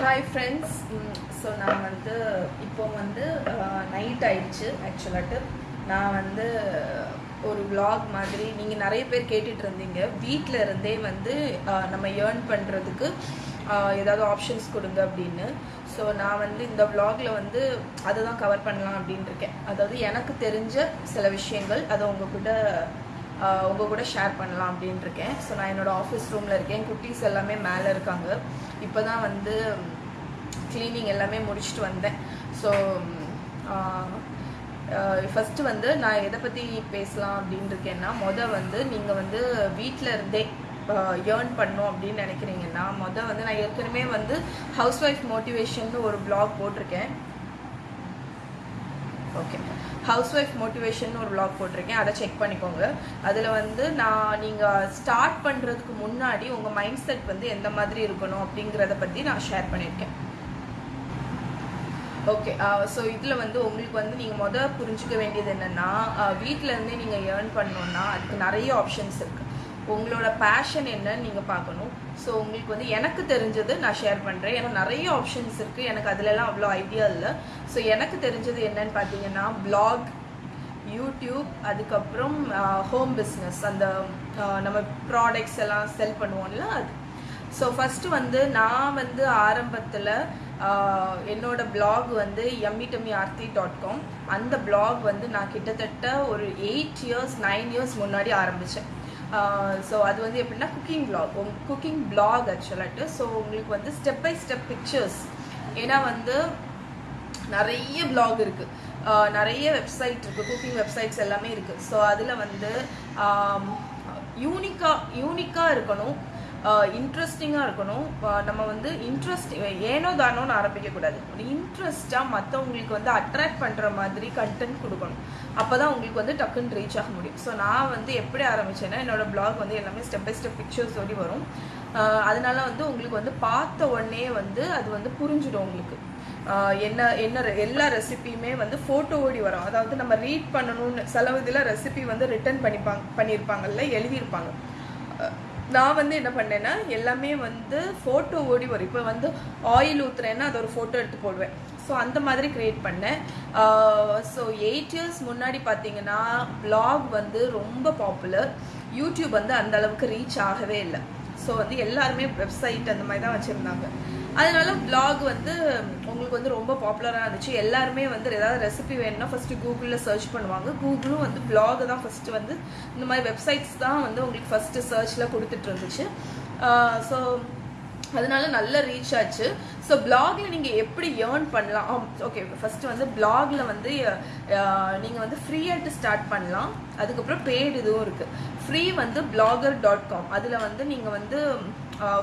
Hi friends so நான் வந்து இப்போ வந்து நைட் ஆயிடுச்சு ஆக்சுவலாட்டு நான் வந்து ஒரு விளாக் மாதிரி நீங்கள் நிறைய பேர் கேட்டுட்டு இருந்தீங்க. வீட்டில் இருந்தே வந்து நம்ம ஏர்ன் பண்ணுறதுக்கு ஏதாவது ஆப்ஷன்ஸ் கொடுங்க அப்படின்னு. ஸோ நான் வந்து இந்த விளாகில் வந்து அதை தான் கவர் பண்ணலாம் அப்படின்னு இருக்கேன். அதாவது எனக்கு தெரிஞ்ச சில விஷயங்கள் அதை உங்ககிட்ட உங்கள் கூட ஷேர் பண்ணலாம் அப்படின்னு இருக்கேன் ஸோ நான் என்னோடய ஆஃபீஸ் ரூமில் இருக்கேன். குட்டீஸ் எல்லாமே மேலே இருக்காங்க. இப்போ தான் வந்து க்ளீனிங் எல்லாமே முடிச்சுட்டு வந்தேன். ஸோ ஃபஸ்ட்டு வந்து நான் எதை பற்றி பேசலாம் அப்படின்னு இருக்கேன்னா மொதல் வந்து நீங்கள் வந்து வீட்டில் இருந்தே ஏர்ன் பண்ணும் அப்படின்னு நினைக்கிறீங்கன்னா மொதல் வந்து நான் ஏற்கனவே வந்து ஹவுஸ் ஒய்ஃப் மோட்டிவேஷன் ஒரு பிளாக் போட்டிருக்கேன். ஓகே ஹவுஸ் ஒய்ஃப் மோட்டிவேஷன் ஒரு vlog போட்டிருக்கேன். அதை செக் பண்ணிக்கோங்க. அதில் வந்து நான் நீங்கள் ஸ்டார்ட் பண்ணுறதுக்கு முன்னாடி உங்கள் மைண்ட் செட் வந்து எந்த மாதிரி இருக்கணும் அப்படிங்கிறத பற்றி நான் ஷேர் பண்ணியிருக்கேன். ஓகே ஸோ இதில் வந்து உங்களுக்கு வந்து நீங்கள் மொதல் புரிஞ்சுக்க வேண்டியது என்னென்னா வீட்டிலேருந்தே நீங்கள் ஏர்ன் பண்ணோன்னா அதுக்கு நிறைய ஆப்ஷன்ஸ் இருக்குது உங்களோட பேஷன் என்னன்னு நீங்கள் பார்க்கணும். ஸோ உங்களுக்கு வந்து எனக்கு தெரிஞ்சது நான் ஷேர் பண்ணுறேன் ஏன்னா நிறைய ஆப்ஷன்ஸ் இருக்குது எனக்கு அதுலலாம் அவ்வளோ ஐடியா இல்லை. ஸோ எனக்கு தெரிஞ்சது என்னன்னு பார்த்தீங்கன்னா பிளாக் யூடியூப் அதுக்கப்புறம் ஹோம் பிஸ்னஸ் அந்த நம்ம ப்ராடக்ட்ஸ் எல்லாம் செல் பண்ணுவோம்ல அது. ஸோ ஃபஸ்ட்டு வந்து நான் வந்து ஆரம்பத்தில் என்னோட பிளாக் வந்து எம்மிடமி ஆர்த்தி டாட் காம் அந்த பிளாக் வந்து நான் கிட்டத்தட்ட ஒரு எயிட் இயர்ஸ் நைன் இயர்ஸ் முன்னாடி ஆரம்பித்தேன் ஸோ அது வந்து எப்படின்னா குக்கிங் blog குக்கிங் பிளாக் ஆக்சுவலாட்டு ஸோ உங்களுக்கு வந்து ஸ்டெப் பை ஸ்டெப் பிக்சர்ஸ் ஏன்னா வந்து நிறைய பிளாக் இருக்குது நிறைய வெப்சைட் இருக்குது குக்கிங் வெப்சைட்ஸ் எல்லாமே இருக்குது ஸோ அதில் வந்து யூனிக்காக யூனிக்காக இருக்கணும். இன்ட்ரெஸ்டிங்காக இருக்கணும். நம்ம வந்து இன்ட்ரெஸ்ட் ஏனோ தானோன்னு ஆரம்பிக்கக்கூடாது. ஒரு இன்ட்ரெஸ்டாக மற்றவங்களுக்கு வந்து அட்ராக்ட் பண்ணுற மாதிரி கண்டென்ட் கொடுக்கணும். அப்போ தான் உங்களுக்கு வந்து டக்குன்னு ரீச் ஆக முடியும். ஸோ நான் வந்து எப்படி ஆரம்பிச்சேன்னா என்னோடய பிளாக் வந்து எல்லாமே ஸ்டெப் பை ஸ்டெப் பிக்சர்ஸ் ஓடி வரும். அதனால வந்து உங்களுக்கு வந்து பார்த்த உடனே வந்து அது வந்து புரிஞ்சிடும் உங்களுக்கு. என்ன என்ன எல்லா ரெசிபியுமே வந்து ஃபோட்டோ ஓடி வரும். அதாவது நம்ம ரீட் பண்ணணும்னு சில இதில் ரெசிபி வந்து ரிட்டர்ன் பண்ணிப்பாங்க பண்ணியிருப்பாங்கல்ல எழுதியிருப்பாங்க. நான் வந்து என்ன பண்ணேன்னா எல்லாமே வந்து ஃபோட்டோ ஓடி வரும். இப்போ வந்து ஆயில் ஊற்றுறேன்னா அது ஒரு ஃபோட்டோ எடுத்து போடுவேன். ஸோ அந்த மாதிரி க்ரியேட் பண்ணேன். ஸோ எயிட் இயர்ஸ் முன்னாடி பார்த்தீங்கன்னா பிளாக் வந்து ரொம்ப பாப்புலர் யூடியூப் வந்து அந்த அளவுக்கு ரீச் ஆகவே இல்லை. ஸோ வந்து எல்லாருமே வெப்சைட் அந்த மாதிரி தான் வச்சுருந்தாங்க. அதனால பிளாக் வந்து உங்களுக்கு வந்து ரொம்ப பாப்புலராக இருந்துச்சு. எல்லாருமே வந்து ஏதாவது ரெசிபி வேணும்னா ஃபஸ்ட்டு கூகுளில் சர்ச் பண்ணுவாங்க. கூகுளும் வந்து blog தான் ஃபஸ்ட்டு வந்து இந்த மாதிரி வெப்சைட்ஸ் தான் வந்து உங்களுக்கு ஃபஸ்ட்டு சர்ச்சில் கொடுத்துட்டு இருந்துச்சு. ஸோ அதனால நல்ல ரீச் ஆச்சு. ஸோ பிளாகில் நீங்கள் எப்படி ஏர்ன் பண்ணலாம்? ஓகே ஃபர்ஸ்ட் வந்து பிளாகில் வந்து நீங்கள் வந்து ஃப்ரீயாட்டு ஸ்டார்ட் பண்ணலாம். அதுக்கப்புறம் பெய்டு இதுவும் இருக்குது ஃப்ரீ வந்து பிளாகர் டாட் காம் அதில் வந்து நீங்கள் வந்து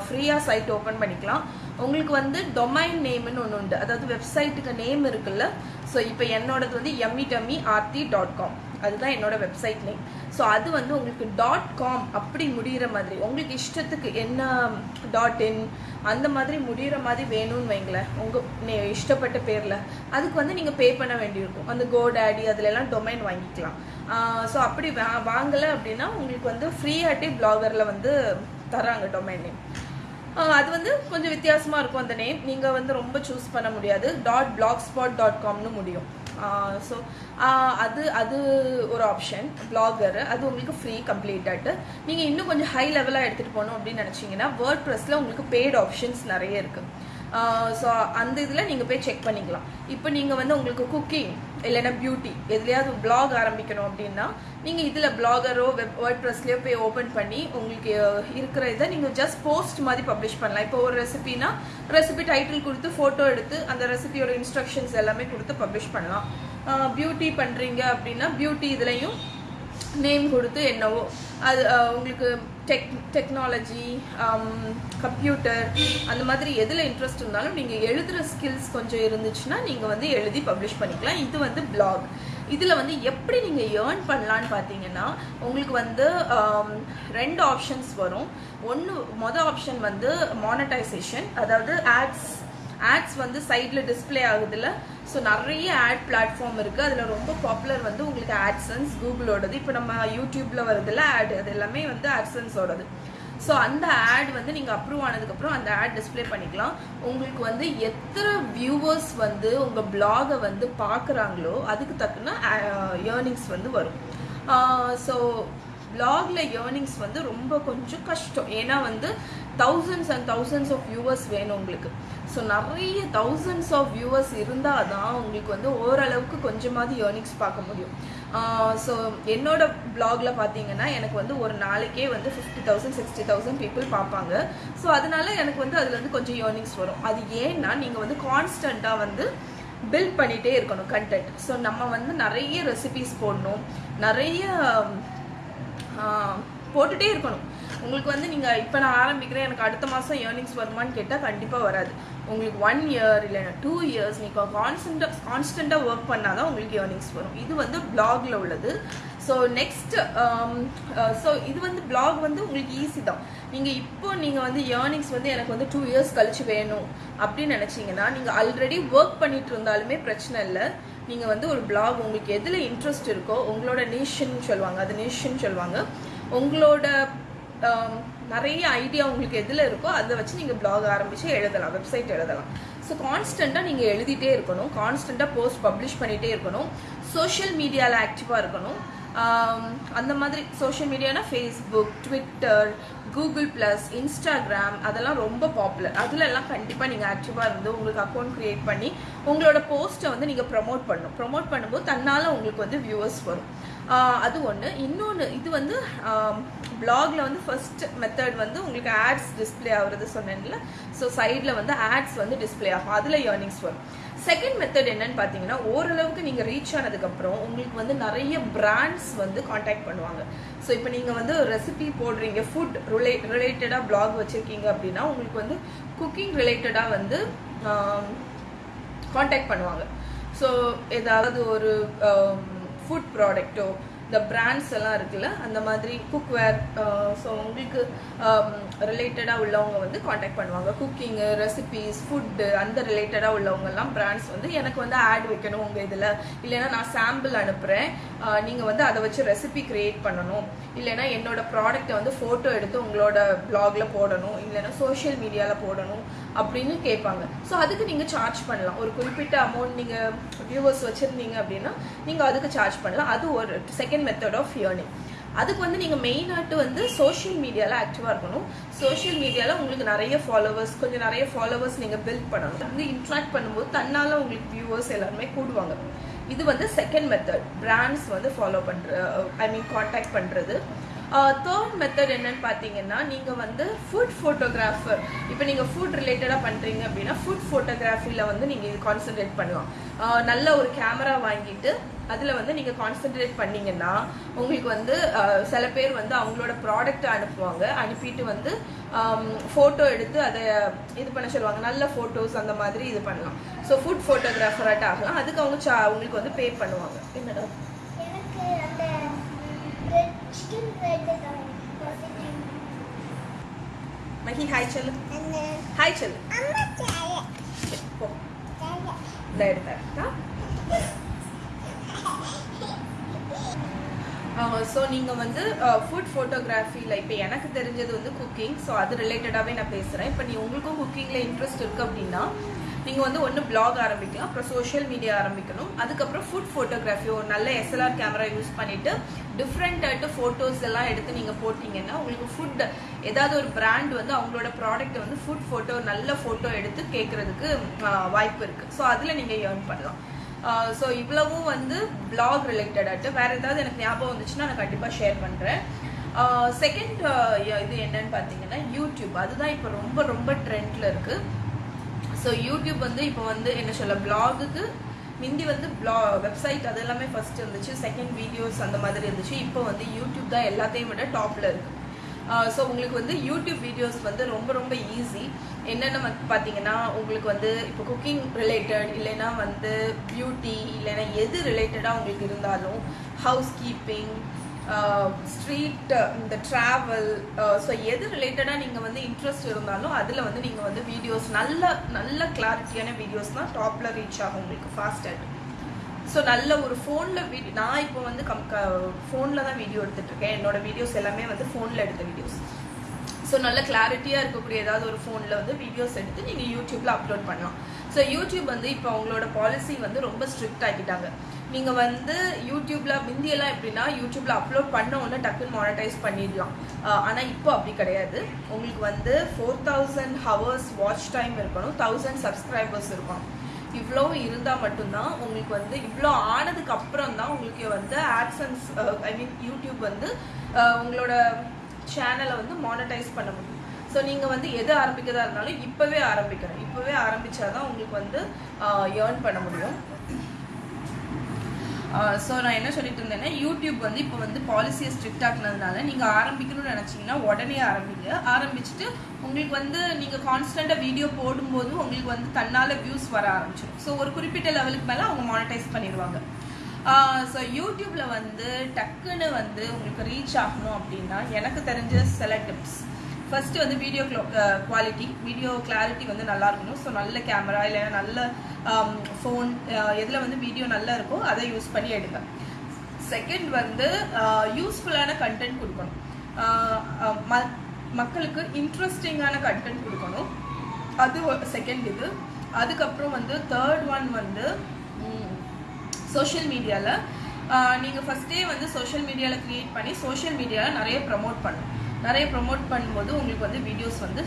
ஃப்ரீயாக சைட் ஓப்பன் பண்ணிக்கலாம். உங்களுக்கு வந்து டொமைன் நேம்னு ஒன்று உண்டு. அதாவது வெப்சைட்டுக்கு நேம் இருக்குல்ல? ஸோ இப்போ என்னோடது வந்து Emmy dummy Aarthi dot com அதுதான் என்னோட வெப்சைட் நேம் ஸோ அது வந்து உங்களுக்கு டாட் காம் அப்படி முடிகிற மாதிரி உங்களுக்கு இஷ்டத்துக்கு என்ன டாட் இன் அந்த மாதிரி முடிகிற மாதிரி வேணும்னு வைங்களேன். உங்கள் இஷ்டப்பட்ட பேரில். அதுக்கு வந்து நீங்கள் பே பண்ண வேண்டியிருக்கும். அந்த கோடாடி அதுல எல்லாம் டொமைன் வாங்கிக்கலாம் ஸோ அப்படி வா வாங்கலை அப்படின்னா உங்களுக்கு வந்து ஃப்ரீயாட்டே பிளாகரில் வந்து தராங்க டொமைன் நேம் அது வந்து கொஞ்சம் வித்தியாசமாக இருக்கும் அந்த நேம் நீங்கள் வந்து ரொம்ப சூஸ் பண்ண முடியாது. டாட் பிளாக் ஸ்பாட் டாட் காம்னு முடியும். ஸோ அது அது ஒரு ஆப்ஷன் பிளாகர் அது உங்களுக்கு ஃப்ரீ கம்ப்ளீட்டாகிட்டு நீங்கள் இன்னும் கொஞ்சம் ஹை லெவலாக எடுத்துகிட்டு போகணும் அப்படின்னு நினச்சிங்கன்னா வேர்ட் ப்ரெஸ்ஸில் உங்களுக்கு பெய்டு ஆப்ஷன்ஸ் நிறைய இருக்குது ஸோ அந்த இதில் நீங்கள் போய் செக் பண்ணிக்கலாம். இப்போ நீங்கள் வந்து உங்களுக்கு குக்கிங் இல்லைன்னா பியூட்டி எதுலையாவது பிளாக் ஆரம்பிக்கணும் அப்படின்னா நீங்கள் இதில் பிளாகரோ வெப் வேர்ட் ப்ரெஸ்லேயோ போய் ஓப்பன் பண்ணி உங்களுக்கு இருக்கிற இதை நீங்கள் ஜஸ்ட் போஸ்ட் மாதிரி பப்ளிஷ் பண்ணலாம். இப்போ ஒரு ரெசிபினா ரெசிபி டைட்டில் கொடுத்து ஃபோட்டோ எடுத்து அந்த ரெசிபியோட இன்ஸ்ட்ரக்ஷன்ஸ் எல்லாமே கொடுத்து பப்ளிஷ் பண்ணலாம். பியூட்டி பண்ணுறீங்க அப்படின்னா பியூட்டி இதுலேயும் நேம் கொடுத்து என்னவோ. அது உங்களுக்கு டெக் டெக்னாலஜி கம்ப்யூட்டர் அந்த மாதிரி எதில் இன்ட்ரெஸ்ட் இருந்தாலும் நீங்கள் எழுதுகிற ஸ்கில்ஸ் கொஞ்சம் இருந்துச்சுன்னா நீங்கள் வந்து எழுதி பப்ளிஷ் பண்ணிக்கலாம். இது வந்து பிளாக் இதில் வந்து எப்படி நீங்கள் ஏர்ன் பண்ணலான்னு பார்த்தீங்கன்னா உங்களுக்கு வந்து um, ரெண்டு ஆப்ஷன்ஸ் வரும். ஒன்று மொதல் ஆப்ஷன் வந்து மானடைசேஷன் அதாவது ஆட்ஸ் ஆட்ஸ் வந்து சைடில் டிஸ்ப்ளே ஆகுதுல்ல? ஸோ நிறைய ஆட் பிளாட்ஃபார்ம் இருக்குது அதில் ரொம்ப பாப்புலர் வந்து உங்களுக்கு ஆட்சன்ஸ் கூகுளோடது இப்போ நம்ம யூடியூப்பில் வருதுல்ல ஆட் அது எல்லாமே வந்து ஆட்சன்ஸோடது ஸோ அந்த ஆட் வந்து நீங்கள் அப்ரூவ் ஆனதுக்கப்புறம் அந்த ஆட் டிஸ்ப்ளே பண்ணிக்கலாம். உங்களுக்கு வந்து எத்தனை வியூவர்ஸ் வந்து உங்கள் பிளாகை வந்து பார்க்குறாங்களோ அதுக்கு தக்கன ஏர்னிங்ஸ் வந்து வரும். ஸோ பிளாகில் ஏர்னிங்ஸ் வந்து ரொம்ப கொஞ்சம் கஷ்டம். ஏன்னா வந்து thousands and thousands of viewers வேணும் உங்களுக்கு. ஸோ நிறைய தௌசண்ட்ஸ் ஆஃப் வியூவர்ஸ் இருந்தால் தான் உங்களுக்கு வந்து ஓரளவுக்கு கொஞ்சமாவது ஏர்னிங்ஸ் பார்க்க முடியும். ஸோ என்னோட பிளாகில் பார்த்தீங்கன்னா எனக்கு வந்து ஒரு நாளைக்கே வந்து fifty thousand sixty thousand people பார்ப்பாங்க. ஸோ அதனால எனக்கு வந்து அதில் வந்து கொஞ்சம் ஏர்னிங்ஸ் வரும். அது ஏன்னா நீங்கள் வந்து கான்ஸ்டண்ட்டாக வந்து பில்ட் பண்ணிகிட்டே இருக்கணும் கண்டென்ட் ஸோ நம்ம வந்து நிறைய ரெசிபிஸ் போடணும். நிறைய போட்டுகிட்டே போட்டுட்டே இருக்கணும். உங்களுக்கு வந்து நீங்கள் இப்போ நான் ஆரம்பிக்கிறேன் எனக்கு அடுத்த மாதம் ஏர்னிங்ஸ் வருமான்னு கேட்டால் கண்டிப்பாக வராது. உங்களுக்கு ஒன் இயர் இல்லைன்னா டூ இயர்ஸ் நீங்கள் கான்ஸ்டண்ட்டாக கான்ஸ்டண்ட்டாக ஒர்க் பண்ணால் தான் உங்களுக்கு ஏர்னிங்ஸ் வரும். இது வந்து பிளாகில் உள்ளது. ஸோ நெக்ஸ்ட் ஸோ இது வந்து பிளாக் வந்து உங்களுக்கு ஈஸி தான். நீங்கள் இப்போ நீங்கள் வந்து ஏர்னிங்ஸ் வந்து எனக்கு வந்து டூ இயர்ஸ் கழிச்சு வேணும் அப்படின்னு நினச்சிங்கன்னா நீங்கள் ஆல்ரெடி ஒர்க் பண்ணிட்டு இருந்தாலுமே பிரச்சனை இல்லை. நீங்கள் வந்து ஒரு பிளாக் உங்களுக்கு எதில் இன்ட்ரெஸ்ட் இருக்கோ உங்களோட நேஷன் சொல்லுவாங்க அது நேஷன் சொல்லுவாங்க. உங்களோட Um, நிறைய ஐடியா உங்களுக்கு எதில் இருக்கோ அதை வச்சு நீங்கள் பிளாக் ஆரம்பித்து எழுதலாம் வெப்சைட் எழுதலாம். ஸோ கான்ஸ்டண்ட்டாக நீங்கள் எழுதிட்டே இருக்கணும் கான்ஸ்டண்ட்டாக போஸ்ட் பப்ளிஷ் பண்ணிகிட்டே இருக்கணும் சோஷியல் மீடியாவில் ஆக்டிவாக இருக்கணும். Um, அந்த மாதிரி social மீடியானா Facebook Twitter Google plus Instagram அதெல்லாம் ரொம்ப பாப்புலர் அதில் எல்லாம் கண்டிப்பாக நீங்கள் ஆக்டிவாக இருந்து உங்களுக்கு அக்கௌண்ட் க்ரியேட் பண்ணி உங்களோட போஸ்ட்டை வந்து நீங்கள் ப்ரமோட் பண்ணணும். ப்ரமோட் பண்ணும்போது தன்னால் உங்களுக்கு வந்து வியூவர்ஸ் வரும். அது ஒன்று இன்னொன்று இது வந்து பிளாக்ல வந்து ஃபர்ஸ்ட் மெத்தட் வந்து உங்களுக்கு ஆட்ஸ் டிஸ்ப்ளே ஆகுறது சொன்னேன்ல. ஸோ சைடில் வந்து ஆட்ஸ் வந்து டிஸ்பிளே ஆகும். அதில் ஏர்னிங்ஸ் வரும். செகண்ட் மெத்தட் என்னன்னு பார்த்தீங்கன்னா ஓரளவுக்கு நீங்கள் ரீச் ஆனதுக்கப்புறம் உங்களுக்கு வந்து நிறைய பிராண்ட்ஸ் வந்து காண்டாக்ட் பண்ணுவாங்க. ஸோ இப்போ நீங்கள் வந்து ரெசிபி போடுறீங்க ஃபுட் ரிலே ரிலேட்டடாக பிளாக் வச்சுருக்கீங்க அப்படின்னா உங்களுக்கு வந்து குக்கிங் ரிலேட்டடாக வந்து காண்டாக்ட் பண்ணுவாங்க. ஸோ ஏதாவது ஒரு ஃபுட் ப்ராடக்ட்டோ இந்த பிராண்ட்ஸ் எல்லாம் இருக்குல்ல அந்த மாதிரி குக்வேர் ஸோ uh, உங்களுக்கு um, ரிலேட்டடாக உள்ளவங்க வந்து காண்டாக்ட் பண்ணுவாங்க. குக்கிங்கு ரெசிபீஸ் ஃபுட்டு அந்த ரிலேட்டடாக உள்ளவங்கெல்லாம் பிராண்ட்ஸ் வந்து எனக்கு வந்து ஆட் வைக்கணும் உங்கள் இதில். இல்லைன்னா நான் சாம்பிள் அனுப்புகிறேன் uh, நீங்கள் வந்து அதை வச்சு ரெசிபி கிரியேட் பண்ணணும். இல்லைன்னா என்னோட ப்ராடக்ட்டை வந்து ஃபோட்டோ எடுத்து உங்களோட பிளாகில் போடணும். இல்லைன்னா சோஷியல் மீடியாவில் போடணும் அப்படின்னு கேட்பாங்க. ஸோ அதுக்கு நீங்கள் சார்ஜ் பண்ணலாம். ஒரு குறிப்பிட்ட அமௌண்ட் நீங்கள் வியூவர்ஸ் வச்சுருந்தீங்க அப்படின்னா நீங்கள் அதுக்கு சார்ஜ் பண்ணலாம். அது ஒரு செகண்ட் மெத்தட் ஆஃப் ஏர்னிங் அதுக்கு வந்து நீங்கள் மெயினாட்டு வந்து சோஷியல் மீடியாவில் ஆக்டிவாக இருக்கணும். சோஷியல் மீடியாவில் உங்களுக்கு நிறைய ஃபாலோவர்ஸ் கொஞ்சம் நிறைய ஃபாலோவர்ஸ் நீங்கள் பில்ட் பண்ணணும். வந்து இன்ட்ராக்ட் பண்ணும்போது தன்னால் உங்களுக்கு வியூவர்ஸ் எல்லாருமே கூடுவாங்க. இது வந்து செகண்ட் மெத்தட் பிராண்ட்ஸ் வந்து ஃபாலோ பண்ணுற ஐ மீன் காண்டாக்ட் பண்ணுறது தேர்ட் மெத்தட் என்னன்னு பார்த்தீங்கன்னா நீங்கள் வந்து ஃபுட் ஃபோட்டோகிராஃபர் இப்போ நீங்கள் ஃபுட் ரிலேட்டடாக பண்ணுறீங்க அப்படின்னா ஃபுட் ஃபோட்டோகிராஃபியில் வந்து நீங்கள் இது கான்சென்ட்ரேட் பண்ணலாம். Uh, நல்ல ஒரு கேமரா வாங்கிட்டு அதில் வந்து நீங்கள் கான்சென்ட்ரேட் பண்ணீங்கன்னா உங்களுக்கு வந்து uh, சில பேர் வந்து அவங்களோட ப்ராடக்ட்டை அனுப்புவாங்க. அனுப்பிட்டு வந்து um, ஃபோட்டோ எடுத்து அதை இது பண்ண சொல்லுவாங்க. நல்ல ஃபோட்டோஸ் அந்த மாதிரி இது பண்ணலாம். ஸோ ஃபுட் ஃபோட்டோகிராஃபராட்ட ஆகலாம். அதுக்கு அவங்க சா உங்களுக்கு வந்து பே பண்ணுவாங்க. என்னடா மஹி ஹாய் சொல்லு. ஹாய் சொல்லு. ஸோ நீங்கள் வந்து ஃபுட் ஃபோட்டோகிராஃபியில் இப்போ எனக்கு தெரிஞ்சது வந்து குக்கிங் ஸோ அது ரிலேட்டடாகவே நான் பேசுகிறேன் இப்போ நீ உங்களுக்கும் குக்கிங்கில் இன்ட்ரெஸ்ட் இருக்குது அப்படின்னா நீங்கள் வந்து ஒன்று பிளாக் ஆரம்பிக்கலாம் அப்புறம் சோஷியல் மீடியா ஆரம்பிக்கணும். அதுக்கப்புறம் ஃபுட் ஃபோட்டோகிராஃபி ஒரு நல்ல எஸ்எல்ஆர் கேமரா யூஸ் பண்ணிவிட்டு டிஃப்ரெண்ட் ஃபோட்டோஸ் எல்லாம் எடுத்து நீங்கள் போட்டிங்கன்னா உங்களுக்கு ஃபுட் ஏதாவது ஒரு பிராண்ட் வந்து அவங்களோட ப்ராடக்ட்டை வந்து ஃபுட் ஃபோட்டோ நல்ல ஃபோட்டோ எடுத்து கேட்குறதுக்கு வாய்ப்பு இருக்குது ஸோ அதில் நீங்கள் ஏர்ன் பண்ணலாம். ஸோ இவ்வளவும் வந்து பிளாக் ரிலேட்டடாகிட்டு வேறு ஏதாவது எனக்கு ஞாபகம் வந்துச்சுன்னா நான் கண்டிப்பாக ஷேர் பண்ணுறேன் செகண்ட் இது என்னன்னு பார்த்தீங்கன்னா யூடியூப் அதுதான் இப்போ ரொம்ப ரொம்ப ட்ரெண்டில் இருக்குது ஸோ யூடியூப் வந்து இப்போ வந்து என்ன சொல்ல பிளாகுக்கு முந்தி வந்து பிளா வெப்சைட் அது எல்லாமே ஃபர்ஸ்ட் இருந்துச்சு செகண்ட் வீடியோஸ் அந்த மாதிரி இருந்துச்சு. இப்போ வந்து யூடியூப் தான் எல்லாத்தையும் விட டாப்பில் இருக்குது ஸோ உங்களுக்கு வந்து யூடியூப் வீடியோஸ் வந்து ரொம்ப ரொம்ப ஈஸி என்னென்ன பார்த்தீங்கன்னா உங்களுக்கு வந்து இப்போ குக்கிங் ரிலேட்டட் இல்லைன்னா வந்து பியூட்டி இல்லைன்னா எது ரிலேட்டடாக உங்களுக்கு இருந்தாலும் ஹவுஸ் கீப்பிங் ஸ்ட்ரீட் இந்த ட்ராவல் ஸோ எது ரிலேட்டடாக நீங்கள் வந்து இன்ட்ரெஸ்ட் இருந்தாலும் அதில் வந்து நீங்கள் வந்து வீடியோஸ் நல்ல நல்ல கிளாரிட்டியான வீடியோஸ் தான் டாப்பில் ரீச் ஆகும் உங்களுக்கு ஃபாஸ்ட்டாக ஸோ நல்ல ஒரு ஃபோனில் வீடியோ நான் இப்போ வந்து கம் ஃபோனில் தான் வீடியோ எடுத்துட்டு இருக்கேன். என்னோட வீடியோஸ் எல்லாமே வந்து ஃபோனில் எடுத்த வீடியோஸ் ஸோ நல்ல கிளாரிட்டியாக இருக்கக்கூடிய ஏதாவது ஒரு ஃபோனில் வந்து வீடியோஸ் எடுத்து நீங்கள் யூடியூப்பில் அப்லோட் பண்ணலாம். ஸோ யூடியூப் வந்து இப்போ அவங்களோட பாலிசி வந்து ரொம்ப ஸ்ட்ரிக்ட் ஆக்கிட்டாங்க. நீங்கள் வந்து யூடியூப்பில் முந்தியெல்லாம் எப்படின்னா யூடியூப்பில் அப்லோட் பண்ண உடனே டக்குன்னு மானிட்டைஸ் பண்ணிடலாம். ஆனால் இப்போ அப்படி கிடையாது. உங்களுக்கு வந்து four thousand hours watch time இருக்கணும். தௌசண்ட் சப்ஸ்கிரைபர்ஸ் இருக்கணும். இவ்வளோ இருந்தால் மட்டும்தான் உங்களுக்கு வந்து இவ்வளோ ஆனதுக்கு அப்புறம் தான் உங்களுக்கு வந்து ஆட்சன்ஸ் ஐ மீன் யூடியூப் வந்து உங்களோட சேனலை வந்து மானிட்டைஸ் பண்ண முடியும். ஸோ நீங்கள் வந்து எது ஆரம்பிக்கிறதா இருந்தாலும் இப்போவே ஆரம்பிக்கணும். இப்போவே ஆரம்பித்தாதான் உங்களுக்கு வந்து ஏர்ன் பண்ண முடியும். ஸோ நான் என்ன சொல்லிட்டு இருந்தேன்னா யூடியூப் வந்து இப்போ வந்து பாலிசியை ஸ்ட்ரிக்ட் ஆக்குனதுனால நீங்கள் ஆரம்பிக்கணும்னு நினச்சிங்கன்னா உடனே ஆரம்பிங்க. ஆரம்பிச்சுட்டு உங்களுக்கு வந்து நீங்கள் கான்ஸ்டண்ட்டாக வீடியோ போடும்போது உங்களுக்கு வந்து தன்னால் வியூஸ் வர ஆரம்பிச்சிடும். ஸோ ஒரு குறிப்பிட்ட லெவலுக்கு மேலே அவங்க மானிட்டைஸ் பண்ணிடுவாங்க. ஸோ யூடியூப்பில் வந்து டக்குன்னு வந்து உங்களுக்கு ரீச் ஆகணும் அப்படின்னா எனக்கு தெரிஞ்ச சில டிப்ஸ் ஃபஸ்ட்டு வந்து வீடியோ குவாலிட்டி வீடியோ கிளாரிட்டி வந்து நல்லா இருக்கணும். ஸோ நல்ல கேமரா இல்லைன்னா நல்ல Um, ஃபோன் uh, எதில் வந்து வீடியோ நல்லா இருக்கோ அதை யூஸ் பண்ணி எடுங்க. செகண்ட் வந்து uh, யூஸ்ஃபுல்லான கண்டென்ட் கொடுக்கணும். Uh, um, மக்களுக்கு இன்ட்ரெஸ்டிங்கான கண்டென்ட் கொடுக்கணும். அது செகண்ட் இது. அதுக்கப்புறம் வந்து தேர்ட் ஒன் வந்து சோஷியல் மீடியாவில் நீங்கள் ஃபஸ்ட்டே வந்து சோஷியல் மீடியாவில் க்ரியேட் பண்ணி சோஷியல் மீடியாவில் நிறைய ப்ரமோட் பண்ணும் நிறைய ப்ரமோட் பண்ணும்போது உங்களுக்கு வந்து வீடியோஸ் வந்து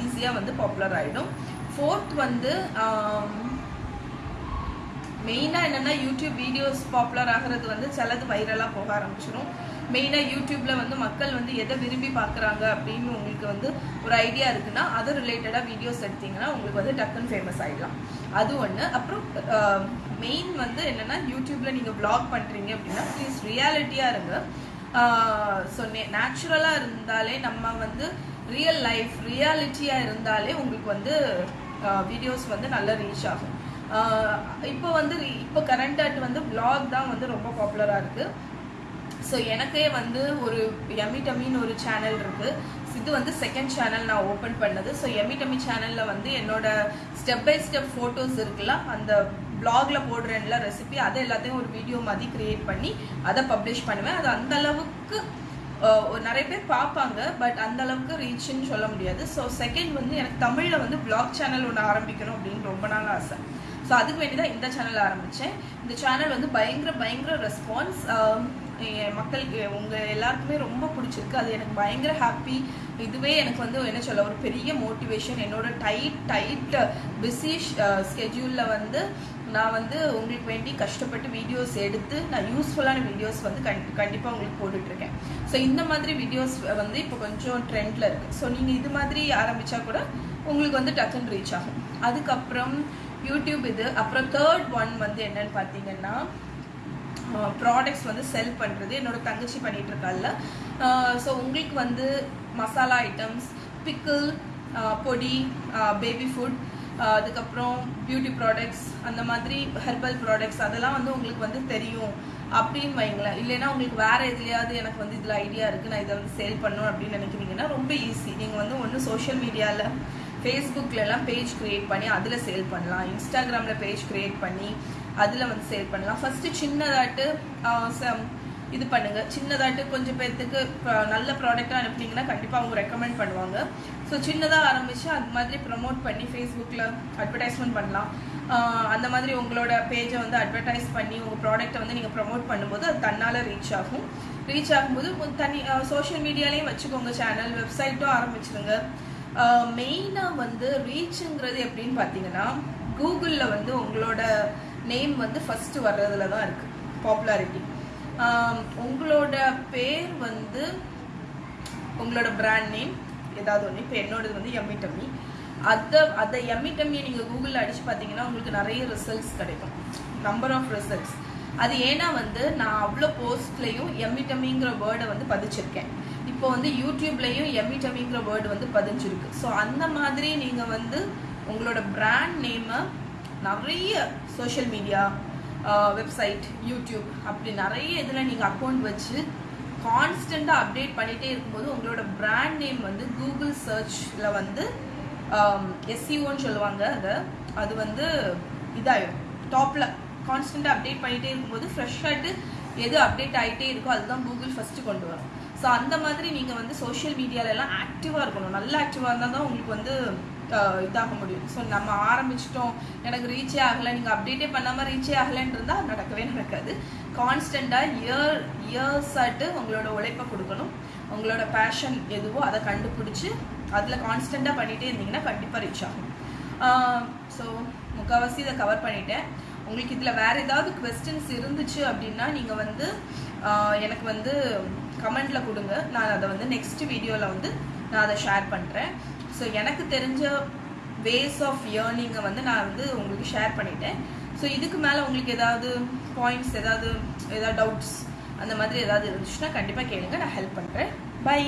ஈஸியாக வந்து பாப்புலர் ஆகிடும் ஃபோர்த் வந்து um, மெயினாக என்னென்னா யூடியூப் வீடியோஸ் பாப்புலர் ஆகிறது வந்து சிலது வைரலாக போக ஆரம்பிச்சிடும் மெயினாக யூடியூப்பில் வந்து மக்கள் வந்து எதை விரும்பி பார்க்குறாங்க அப்படின்னு உங்களுக்கு வந்து ஒரு ஐடியா இருக்குன்னா அது ரிலேட்டடாக வீடியோஸ் எடுத்தீங்கன்னா உங்களுக்கு வந்து டக்குன்னு ஃபேமஸ் ஆகிடலாம் அது ஒன்று அப்புறம் மெயின் வந்து என்னென்னா யூடியூப்பில் நீங்கள் ப்ளாக் பண்ணுறீங்க அப்படின்னா ப்ளீஸ் ரியாலிட்டியாக இருங்க. ஸோ நேச்சுரலாக இருந்தாலே நம்ம வந்து ரியல் லைஃப் ரியாலிட்டியாக இருந்தாலே உங்களுக்கு வந்து வீடியோஸ் வந்து நல்லா ரீச் ஆகும். இப்போ வந்து இப்போ கரண்ட் ஆட் வந்து பிளாக் தான் வந்து ரொம்ப பாப்புலராக இருக்குது ஸோ எனக்கே வந்து ஒரு எமி டமின்னு ஒரு சேனல் இருக்கு. இது வந்து செகண்ட் சேனல் நான் ஓப்பன் பண்ணது. ஸோ எமி டமி சேனலில் வந்து என்னோட ஸ்டெப் பை ஸ்டெப் ஃபோட்டோஸ் இருக்குல்ல அந்த பிளாக்ல போடுறேன்ல ரெசிபி அதை எல்லாத்தையும் ஒரு வீடியோ மாதிரி கிரியேட் பண்ணி அதை பப்ளிஷ் பண்ணுவேன். அது அந்த அளவுக்கு ஒரு நிறைய பேர் பார்ப்பாங்க பட் அந்த அளவுக்கு ரீச்னு சொல்ல முடியாது. ஸோ செகண்ட் வந்து எனக்கு தமிழில் வந்து பிளாக் சேனல் ஒன்று ஆரம்பிக்கணும் அப்படின்னு ரொம்ப நாள் ஆசை. ஸோ அதுக்கு வேண்டி தான் இந்த சேனல் ஆரம்பித்தேன் இந்த சேனல் வந்து பயங்கர பயங்கர ரெஸ்பான்ஸ் um, மக்களுக்கு உங்கள் எல்லாருக்குமே ரொம்ப பிடிச்சிருக்கு. அது எனக்கு பயங்கர ஹாப்பி இதுவே எனக்கு வந்து என்ன சொல்ல ஒரு பெரிய மோட்டிவேஷன் என்னோட டைட் டைட் பிஸி ஸ்கெட்யூலில் வந்து நான் வந்து உங்களுக்கு வேண்டி கஷ்டப்பட்டு வீடியோஸ் எடுத்து நான் யூஸ்ஃபுல்லான வீடியோஸ் வந்து கண் கண்டிப்பாக உங்களுக்கு போட்டுட்ருக்கேன். ஸோ இந்த மாதிரி வீடியோஸ் வந்து இப்போ கொஞ்சம் ட்ரெண்டில் இருக்குது ஸோ நீங்கள் இது மாதிரி ஆரம்பித்தா கூட உங்களுக்கு வந்து டக்குன்னு ரீச் ஆகும். அதுக்கப்புறம் யூடியூப் இது. அப்புறம் தேர்ட் ஒன் வந்து என்னன்னு பார்த்தீங்கன்னா ப்ராடக்ட்ஸ் வந்து செல் பண்ணுறது என்னோட தங்கச்சி பண்ணிட்டு இருக்கால ஸோ உங்களுக்கு வந்து மசாலா ஐட்டம்ஸ் பிக்கிள் பொடி பேபி ஃபுட் அதுக்கப்புறம் பியூட்டி ப்ராடக்ட்ஸ் அந்த மாதிரி ஹெர்பல் ப்ராடக்ட்ஸ் அதெல்லாம் வந்து உங்களுக்கு வந்து தெரியும். அப்படின்னு வைங்களேன். இல்லைன்னா உங்களுக்கு வேறு எதுலையாவது எனக்கு வந்து இதில் ஐடியா இருக்குது நான் இதை வந்து சேல் பண்ணணும் அப்படின்னு நினைக்கிறீங்கன்னா ரொம்ப ஈஸி நீங்கள் வந்து ஒன்று சோஷியல் மீடியாவில் ஃபேஸ்புக்லலாம் பேஜ் க்ரியேட் பண்ணி அதில் சேல் பண்ணலாம். இன்ஸ்டாகிராமில் பேஜ் க்ரியேட் பண்ணி அதில் வந்து சேல் பண்ணலாம். ஃபஸ்ட்டு சின்னதாட்டு சம் இது பண்ணுங்க. சின்னதாட்டு கொஞ்சம் பேர்த்துக்கு நல்ல ப்ராடக்டாக அனுப்புனீங்கன்னா கண்டிப்பாக அவங்க ரெக்கமெண்ட் பண்ணுவாங்க. ஸோ சின்னதாக ஆரம்பித்து அது மாதிரி ப்ரமோட் பண்ணி ஃபேஸ்புக்கில் அட்வர்டைஸ்மெண்ட் பண்ணலாம். அந்த மாதிரி உங்களோட பேஜை வந்து அட்வர்டைஸ் பண்ணி உங்கள் ப்ராடக்ட்டை வந்து நீங்கள் ப்ரமோட் பண்ணும்போது அது தன்னால் ரீச் ஆகும். ரீச் ஆகும்போது தனி சோஷியல் மீடியாலேயும் வச்சுக்கோங்க சேனல் வெப்சைட்டும் ஆரம்பிச்சிருங்க. மெயினாக வந்து ரீச்சுங்கிறது எப்படின்னு பார்த்தீங்கன்னா கூகுளில் வந்து உங்களோட நேம் வந்து ஃபஸ்ட்டு வர்றதுல தான் இருக்குது பாப்புலாரிட்டி உங்களோட பேர் வந்து உங்களோட பிராண்ட் நேம் ஏதாவது ஒன்று இப்போ என்னோடது வந்து எம்மி டம்மி அதை அதை எம்மி டம்மியை நீங்கள் கூகுளில் அடித்து பார்த்தீங்கன்னா உங்களுக்கு நிறைய ரிசல்ட்ஸ் கிடைக்கும். நம்பர் ஆஃப் ரிசல்ட்ஸ் அது ஏன்னா வந்து நான் அவ்வளோ போஸ்ட்லேயும் எம்மி டம்மிங்கிற வேர்டை வந்து பதிச்சிருக்கேன். இப்போ வந்து யூடியூப்லேயும் எமி டம்மிங்கிற வேர்டு வந்து பதிஞ்சிருக்கு. ஸோ அந்த மாதிரி நீங்கள் வந்து உங்களோட பிராண்ட் நேமை நிறைய சோஷியல் மீடியா வெப்சைட் யூடியூப் அப்படி நிறைய இதில் நீங்கள் அக்கௌண்ட் வச்சு கான்ஸ்டண்ட்டாக அப்டேட் பண்ணிகிட்டே இருக்கும்போது உங்களோட பிராண்ட் நேம் வந்து கூகுள் சர்ச்சில் வந்து எஸ்சிஓன்னு சொல்லுவாங்க அதை. அது வந்து இதாயிடும் டாப்பில் கான்ஸ்டண்ட்டாக அப்டேட் பண்ணிகிட்டே இருக்கும்போது ஃப்ரெஷ்ஷாகிட்டு எது அப்டேட் ஆகிட்டே இருக்கோ அதுதான் கூகுள் ஃபஸ்ட்டு கொண்டு வரும். ஸோ அந்த மாதிரி நீங்கள் வந்து சோஷியல் மீடியாலெல்லாம் ஆக்டிவாக இருக்கணும். நல்ல ஆக்டிவாக இருந்தால் தான் உங்களுக்கு வந்து இதாக முடியும். ஸோ நம்ம ஆரம்பிச்சிட்டோம். எனக்கு ரீச்சே ஆகலை. நீங்கள் அப்டேட்டே பண்ணாமல் ரீச்சே ஆகலைன்னு இருந்தால் நடக்கவே நடக்காது. கான்ஸ்டண்ட்டாக இயர் இயர்ஸ் ஆட்டு உங்களோட உழைப்பை கொடுக்கணும். உங்களோட பேஷன் எதுவோ அதை கண்டுபிடிச்சி அதில் கான்ஸ்டண்ட்டாக பண்ணிகிட்டே இருந்தீங்கன்னா கண்டிப்பாக ரீச் ஆகும். ஸோ முக்கால்வாசி இதை கவர் பண்ணிட்டேன். உங்களுக்கு இதில் வேறு ஏதாவது கொஸ்டின்ஸ் இருந்துச்சு அப்படின்னா நீங்கள் வந்து எனக்கு வந்து கமெண்டில் கொடுங்க. நான் அதை வந்து நெக்ஸ்ட் வீடியோவில் வந்து நான் அதை ஷேர் பண்ணுறேன் ஸோ எனக்கு தெரிஞ்ச வேஸ் ஆஃப் ஏர்னிங்கை வந்து நான் வந்து உங்களுக்கு ஷேர் பண்ணிட்டேன். ஸோ இதுக்கு மேலே உங்களுக்கு ஏதாவது பாயிண்ட்ஸ் ஏதாவது ஏதாவது டவுட்ஸ் அந்த மாதிரி ஏதாவது இருந்துச்சுன்னா கண்டிப்பாக கேளுங்க. நான் ஹெல்ப் பண்ணுறேன் பை